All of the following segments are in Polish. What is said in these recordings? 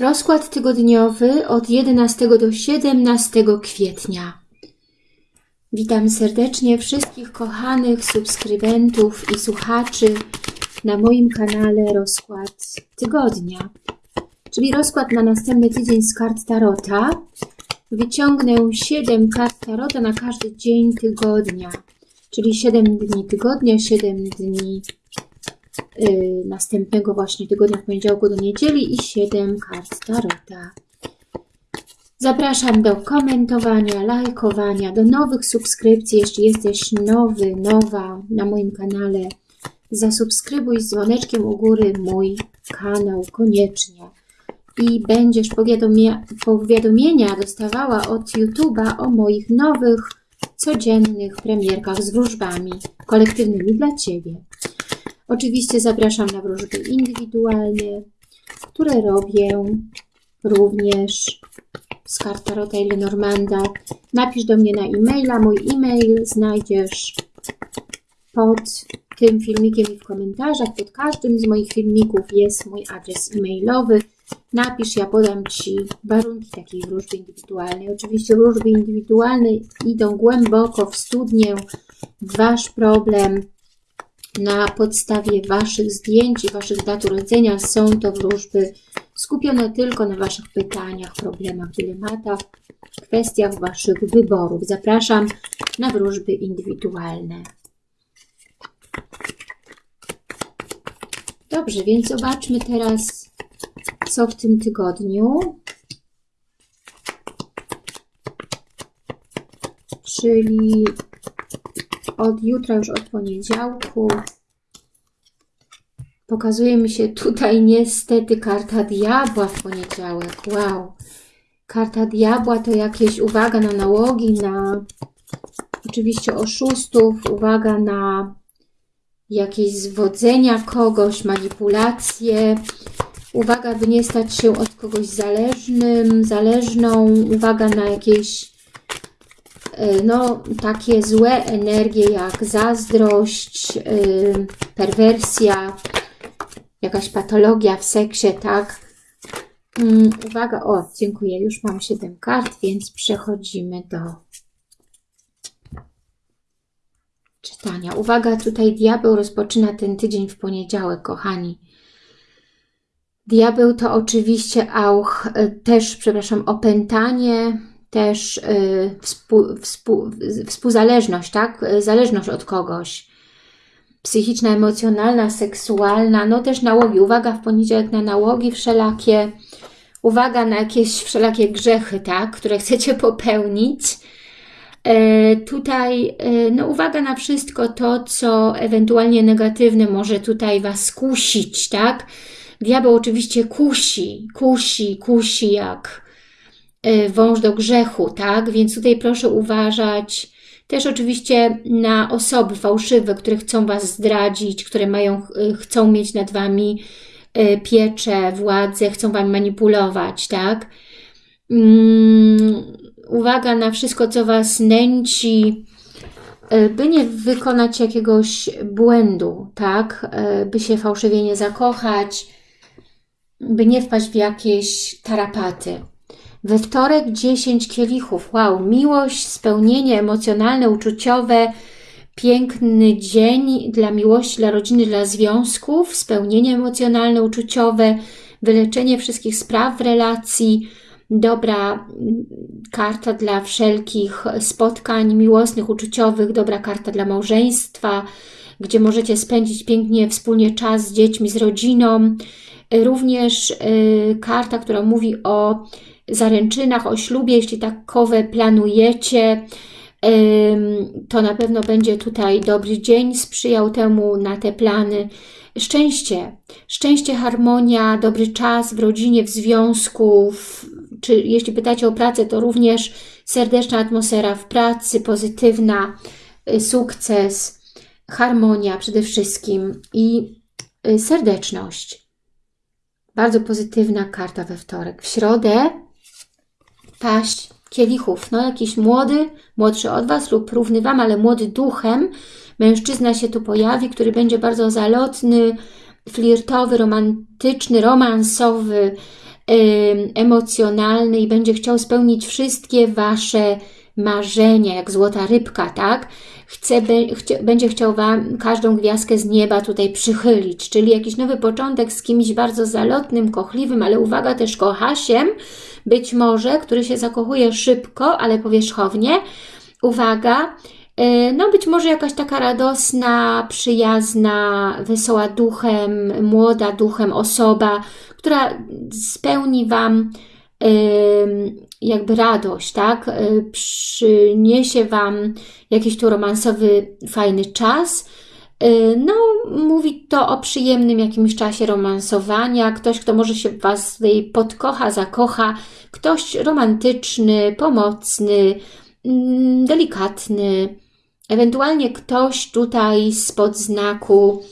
Rozkład tygodniowy od 11 do 17 kwietnia. Witam serdecznie wszystkich kochanych subskrybentów i słuchaczy na moim kanale Rozkład Tygodnia, czyli rozkład na następny tydzień z kart Tarota. Wyciągnę 7 kart Tarota na każdy dzień tygodnia, czyli 7 dni tygodnia, 7 dni następnego właśnie tygodnia w poniedziałku do niedzieli i 7 kart Tarota. Zapraszam do komentowania, lajkowania, do nowych subskrypcji. Jeśli jesteś nowy, nowa na moim kanale, zasubskrybuj z dzwoneczkiem u góry mój kanał koniecznie. I będziesz powiadomia powiadomienia dostawała od YouTube'a o moich nowych, codziennych premierkach z wróżbami kolektywnymi dla Ciebie. Oczywiście zapraszam na wróżby indywidualne, które robię również z kart Tarota i Lenormanda. Napisz do mnie na e-maila. Mój e-mail znajdziesz pod tym filmikiem i w komentarzach. Pod każdym z moich filmików jest mój adres e-mailowy. Napisz, ja podam Ci warunki takiej wróżby indywidualnej. Oczywiście wróżby indywidualne idą głęboko w studnię, w Wasz problem, na podstawie Waszych zdjęć i Waszych dat urodzenia są to wróżby skupione tylko na Waszych pytaniach, problemach, dylematach, kwestiach Waszych wyborów. Zapraszam na wróżby indywidualne. Dobrze, więc zobaczmy teraz, co w tym tygodniu. Czyli od jutra, już od poniedziałku. Pokazuje mi się tutaj niestety karta diabła w poniedziałek. Wow. Karta diabła to jakieś uwaga na nałogi, na oczywiście oszustów, uwaga na jakieś zwodzenia kogoś, manipulacje, uwaga, by nie stać się od kogoś zależnym, zależną, uwaga na jakieś no, takie złe energie jak zazdrość, e, perwersja, jakaś patologia w seksie, tak? Mm, uwaga, o, dziękuję, już mam 7 kart, więc przechodzimy do czytania. Uwaga, tutaj diabeł rozpoczyna ten tydzień w poniedziałek, kochani. Diabeł to oczywiście auch, e, też, przepraszam, opętanie, też y, współ, współ, współzależność, tak? Zależność od kogoś. Psychiczna, emocjonalna, seksualna, no też nałogi. Uwaga w poniedziałek na nałogi wszelakie. Uwaga na jakieś wszelakie grzechy, tak? Które chcecie popełnić. E, tutaj e, no uwaga na wszystko to, co ewentualnie negatywne może tutaj Was kusić, tak? Diabeł oczywiście kusi, kusi, kusi jak wąż do grzechu, tak? Więc tutaj proszę uważać też oczywiście na osoby fałszywe, które chcą Was zdradzić, które mają, y, chcą mieć nad Wami y, pieczę, władzę, chcą Wam manipulować, tak? Um, uwaga na wszystko, co Was nęci, by nie wykonać jakiegoś błędu, tak? By się fałszywie nie zakochać, by nie wpaść w jakieś tarapaty. We wtorek 10 kielichów. Wow, miłość, spełnienie emocjonalne, uczuciowe, piękny dzień dla miłości, dla rodziny, dla związków, spełnienie emocjonalne, uczuciowe, wyleczenie wszystkich spraw w relacji, dobra karta dla wszelkich spotkań miłosnych, uczuciowych, dobra karta dla małżeństwa, gdzie możecie spędzić pięknie wspólnie czas z dziećmi, z rodziną. Również y, karta, która mówi o zaręczynach, o ślubie, jeśli takowe planujecie, to na pewno będzie tutaj dobry dzień, sprzyjał temu na te plany. Szczęście, szczęście, harmonia, dobry czas w rodzinie, w związku, w, czy jeśli pytacie o pracę, to również serdeczna atmosfera w pracy, pozytywna, y, sukces, harmonia przede wszystkim i y, serdeczność. Bardzo pozytywna karta we wtorek. W środę paść kielichów. No jakiś młody, młodszy od Was lub równy Wam, ale młody duchem, mężczyzna się tu pojawi, który będzie bardzo zalotny, flirtowy, romantyczny, romansowy, emocjonalny i będzie chciał spełnić wszystkie Wasze marzenia, jak złota rybka, tak? Chce, będzie chciał Wam każdą gwiazdkę z nieba tutaj przychylić, czyli jakiś nowy początek z kimś bardzo zalotnym, kochliwym, ale uwaga, też kochasiem, być może, który się zakochuje szybko, ale powierzchownie. Uwaga, y, no być może jakaś taka radosna, przyjazna, wesoła duchem, młoda duchem osoba, która spełni Wam jakby radość, tak? Y, przyniesie Wam jakiś tu romansowy, fajny czas. Y, no, mówi to o przyjemnym jakimś czasie romansowania. Ktoś, kto może się Was tutaj podkocha, zakocha. Ktoś romantyczny, pomocny, mm, delikatny. Ewentualnie ktoś tutaj spod znaku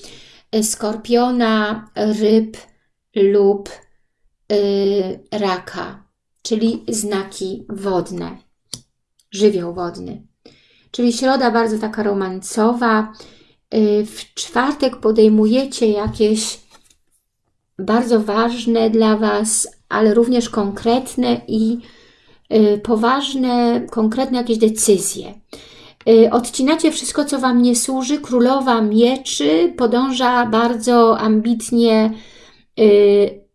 y, skorpiona, ryb lub yy, raka, czyli znaki wodne, żywioł wodny. Czyli środa bardzo taka romancowa. Yy, w czwartek podejmujecie jakieś bardzo ważne dla Was, ale również konkretne i yy, poważne, konkretne jakieś decyzje. Y, odcinacie wszystko, co Wam nie służy. Królowa Mieczy podąża bardzo ambitnie y,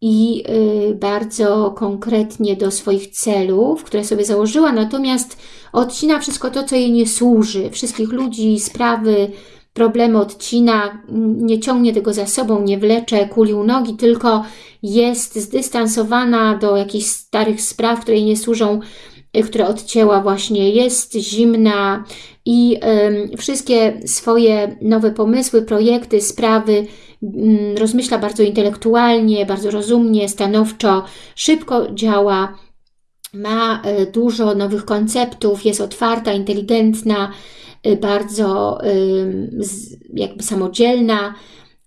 i y, bardzo konkretnie do swoich celów, które sobie założyła, natomiast odcina wszystko to, co jej nie służy. Wszystkich ludzi, sprawy, problemy odcina, nie ciągnie tego za sobą, nie wlecze kuli u nogi, tylko jest zdystansowana do jakichś starych spraw, które jej nie służą, y, które odcięła właśnie, jest zimna i y, wszystkie swoje nowe pomysły, projekty, sprawy Mm, rozmyśla bardzo intelektualnie, bardzo rozumnie, stanowczo, szybko działa, ma e, dużo nowych konceptów, jest otwarta, inteligentna, e, bardzo jakby samodzielna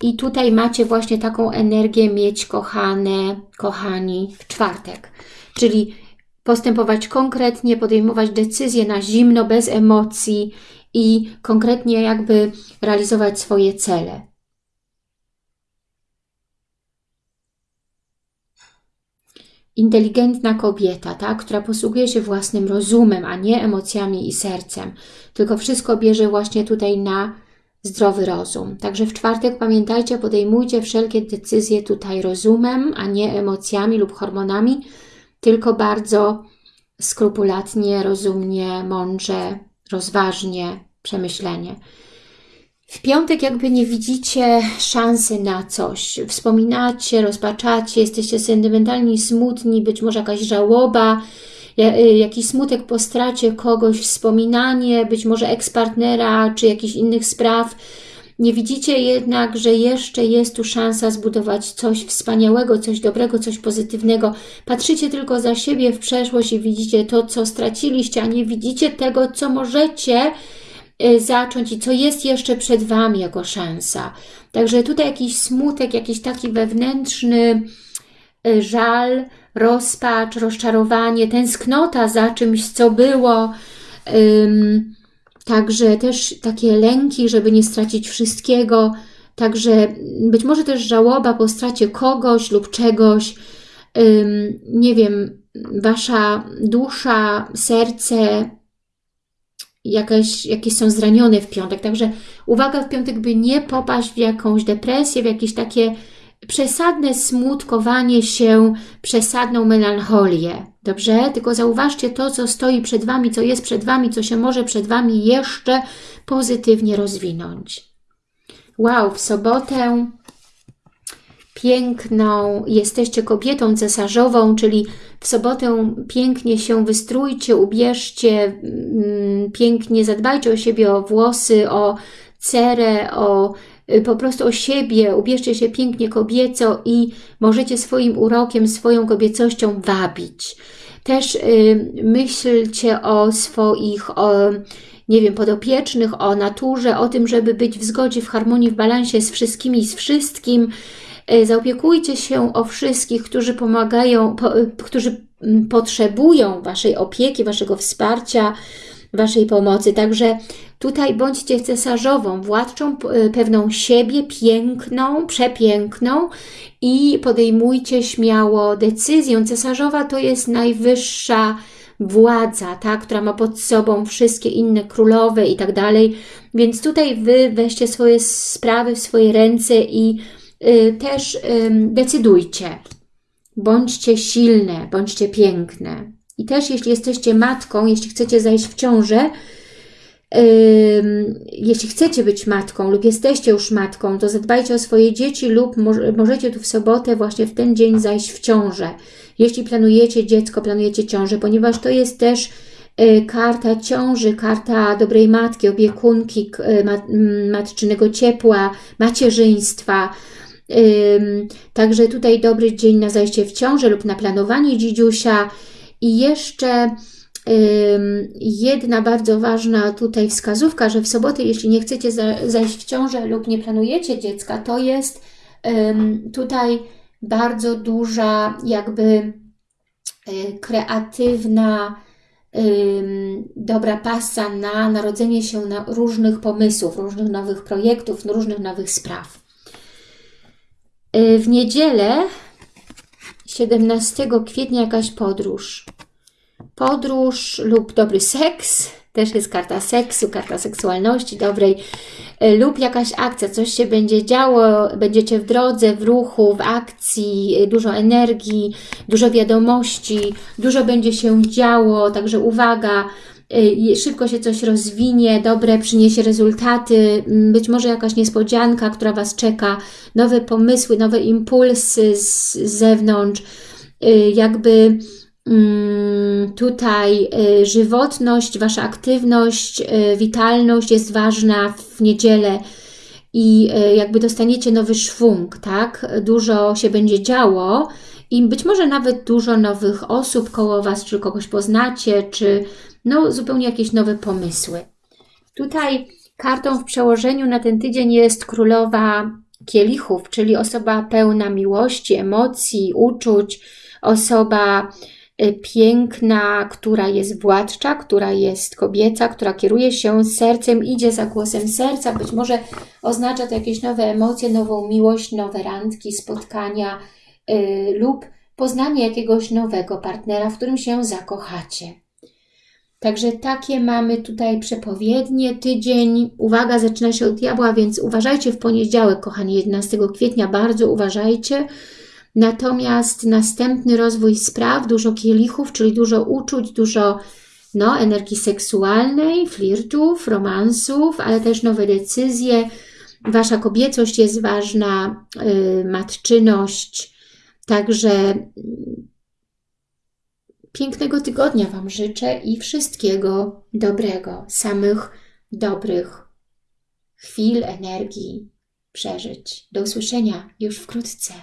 i tutaj macie właśnie taką energię mieć kochane, kochani w czwartek, czyli postępować konkretnie, podejmować decyzje na zimno, bez emocji i konkretnie jakby realizować swoje cele. Inteligentna kobieta, tak, która posługuje się własnym rozumem, a nie emocjami i sercem, tylko wszystko bierze właśnie tutaj na zdrowy rozum. Także w czwartek pamiętajcie, podejmujcie wszelkie decyzje tutaj rozumem, a nie emocjami lub hormonami, tylko bardzo skrupulatnie, rozumnie, mądrze, rozważnie, przemyślenie. Piątek jakby nie widzicie szansy na coś. Wspominacie, rozpaczacie, jesteście sentymentalni, smutni, być może jakaś żałoba, y, jakiś smutek po stracie kogoś, wspominanie, być może ekspartnera, czy jakichś innych spraw. Nie widzicie jednak, że jeszcze jest tu szansa zbudować coś wspaniałego, coś dobrego, coś pozytywnego. Patrzycie tylko za siebie w przeszłość i widzicie to, co straciliście, a nie widzicie tego, co możecie zacząć i co jest jeszcze przed Wami jako szansa. Także tutaj jakiś smutek, jakiś taki wewnętrzny y, żal, rozpacz, rozczarowanie, tęsknota za czymś, co było. Także też takie lęki, żeby nie stracić wszystkiego. Także być może też żałoba po stracie kogoś lub czegoś. Nie wiem, Wasza dusza, serce jakaś, jakieś są zranione w piątek. Także uwaga w piątek, by nie popaść w jakąś depresję, w jakieś takie przesadne smutkowanie się, przesadną melancholię. Dobrze? Tylko zauważcie to, co stoi przed Wami, co jest przed Wami, co się może przed Wami jeszcze pozytywnie rozwinąć. Wow, w sobotę piękną, jesteście kobietą cesarzową, czyli w sobotę pięknie się wystrójcie, ubierzcie, mm, pięknie zadbajcie o siebie, o włosy, o cerę, o y, po prostu o siebie, ubierzcie się pięknie kobieco i możecie swoim urokiem, swoją kobiecością wabić. Też y, myślcie o swoich, o, nie wiem, podopiecznych, o naturze, o tym, żeby być w zgodzie, w harmonii, w balansie z wszystkimi, z wszystkim, zaopiekujcie się o wszystkich, którzy pomagają, po, którzy potrzebują Waszej opieki, Waszego wsparcia, Waszej pomocy. Także tutaj bądźcie cesarzową, władczą e, pewną siebie, piękną, przepiękną i podejmujcie śmiało decyzję. Cesarzowa to jest najwyższa władza, ta, która ma pod sobą wszystkie inne królowe i tak dalej. Więc tutaj Wy weźcie swoje sprawy w swoje ręce i też y, decydujcie. Bądźcie silne, bądźcie piękne. I też jeśli jesteście matką, jeśli chcecie zajść w ciążę, jeśli chcecie być matką lub jesteście już matką, to zadbajcie o swoje dzieci lub możecie tu w sobotę właśnie w ten dzień zajść w ciążę. Jeśli planujecie dziecko, planujecie ciążę, ponieważ to jest też y, karta ciąży, karta dobrej matki, opiekunki, y, matczynego ciepła, macierzyństwa. Także tutaj dobry dzień na zajście w ciążę lub na planowanie dzidziusia. I jeszcze jedna bardzo ważna tutaj wskazówka, że w sobotę, jeśli nie chcecie zajść w ciążę lub nie planujecie dziecka, to jest tutaj bardzo duża jakby e, kreatywna dobra pasa na narodzenie się na różnych pomysłów, różnych nowych projektów, różnych nowych spraw. E, w niedzielę 17 kwietnia jakaś podróż. Podróż lub dobry seks, też jest karta seksu, karta seksualności dobrej, e, lub jakaś akcja, coś się będzie działo, będziecie w drodze, w ruchu, w akcji, e, dużo energii, dużo wiadomości, dużo będzie się działo, także uwaga, szybko się coś rozwinie, dobre przyniesie rezultaty, być może jakaś niespodzianka, która Was czeka, nowe pomysły, nowe impulsy z zewnątrz, jakby Mm, tutaj y, żywotność, Wasza aktywność, y, witalność jest ważna w niedzielę i y, jakby dostaniecie nowy szwung, tak? Dużo się będzie działo i być może nawet dużo nowych osób koło Was, czy kogoś poznacie, czy no zupełnie jakieś nowe pomysły. Tutaj kartą w przełożeniu na ten tydzień jest królowa kielichów, czyli osoba pełna miłości, emocji, uczuć, osoba Y, piękna, która jest władcza, która jest kobieca, która kieruje się sercem, idzie za głosem serca. Być może oznacza to jakieś nowe emocje, nową miłość, nowe randki, spotkania yy, lub poznanie jakiegoś nowego partnera, w którym się zakochacie. Także takie mamy tutaj przepowiednie. Tydzień, uwaga, zaczyna się od diabła, więc uważajcie w poniedziałek, kochani, 11 kwietnia, bardzo uważajcie. Natomiast następny rozwój spraw, dużo kielichów, czyli dużo uczuć, dużo no, energii seksualnej, flirtów, romansów, ale też nowe decyzje. Wasza kobiecość jest ważna, yy, matczyność. Także pięknego tygodnia Wam życzę i wszystkiego dobrego, samych dobrych chwil, energii, przeżyć. Do usłyszenia już wkrótce.